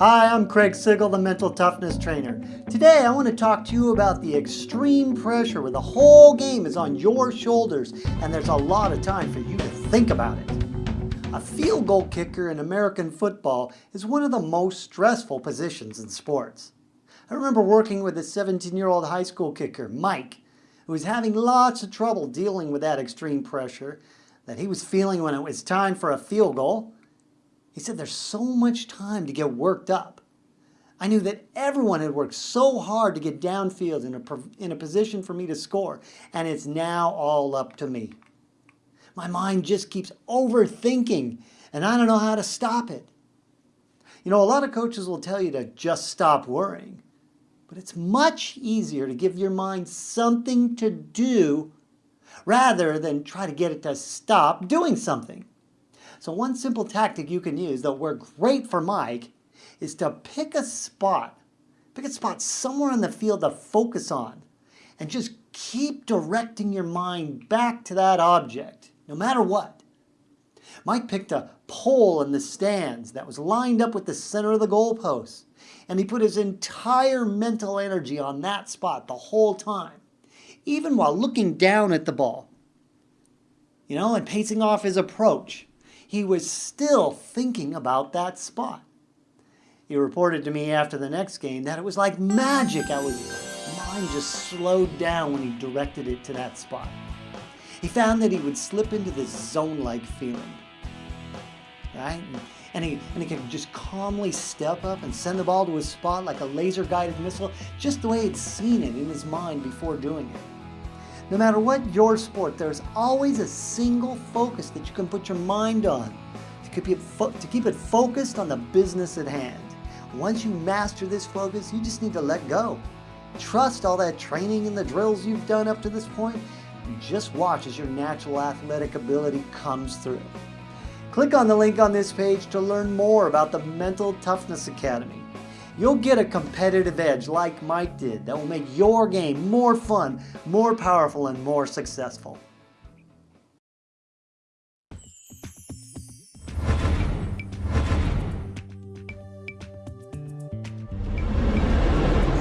Hi, I'm Craig Sigl, the Mental Toughness Trainer. Today I want to talk to you about the extreme pressure where the whole game is on your shoulders and there's a lot of time for you to think about it. A field goal kicker in American football is one of the most stressful positions in sports. I remember working with a 17-year-old high school kicker, Mike, who was having lots of trouble dealing with that extreme pressure that he was feeling when it was time for a field goal he said there's so much time to get worked up. I knew that everyone had worked so hard to get downfield in a, in a position for me to score, and it's now all up to me. My mind just keeps overthinking, and I don't know how to stop it. You know, a lot of coaches will tell you to just stop worrying, but it's much easier to give your mind something to do rather than try to get it to stop doing something. So one simple tactic you can use that'll work great for Mike is to pick a spot, pick a spot somewhere on the field to focus on and just keep directing your mind back to that object, no matter what. Mike picked a pole in the stands that was lined up with the center of the goalpost, and he put his entire mental energy on that spot the whole time, even while looking down at the ball, you know, and pacing off his approach he was still thinking about that spot. He reported to me after the next game that it was like magic. I was, mind just slowed down when he directed it to that spot. He found that he would slip into this zone-like feeling, right? And he, and he could just calmly step up and send the ball to his spot like a laser-guided missile, just the way he'd seen it in his mind before doing it. No matter what your sport, there's always a single focus that you can put your mind on to keep, it to keep it focused on the business at hand. Once you master this focus, you just need to let go. Trust all that training and the drills you've done up to this point, and just watch as your natural athletic ability comes through. Click on the link on this page to learn more about the Mental Toughness Academy. You'll get a competitive edge like Mike did that will make your game more fun, more powerful, and more successful.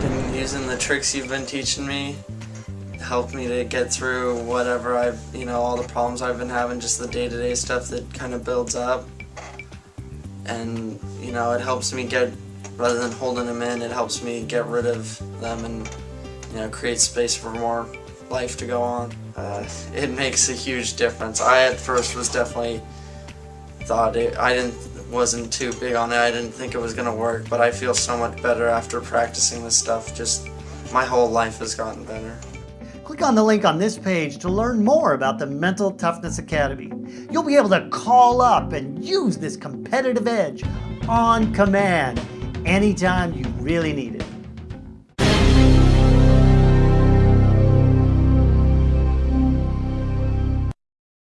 Been using the tricks you've been teaching me help me to get through whatever I've, you know, all the problems I've been having, just the day-to-day -day stuff that kind of builds up. And, you know, it helps me get rather than holding them in, it helps me get rid of them and you know create space for more life to go on. Uh, it makes a huge difference. I at first was definitely thought it, I didn't wasn't too big on it. I didn't think it was gonna work, but I feel so much better after practicing this stuff. Just my whole life has gotten better. Click on the link on this page to learn more about the Mental Toughness Academy. You'll be able to call up and use this competitive edge on command anytime you really need it.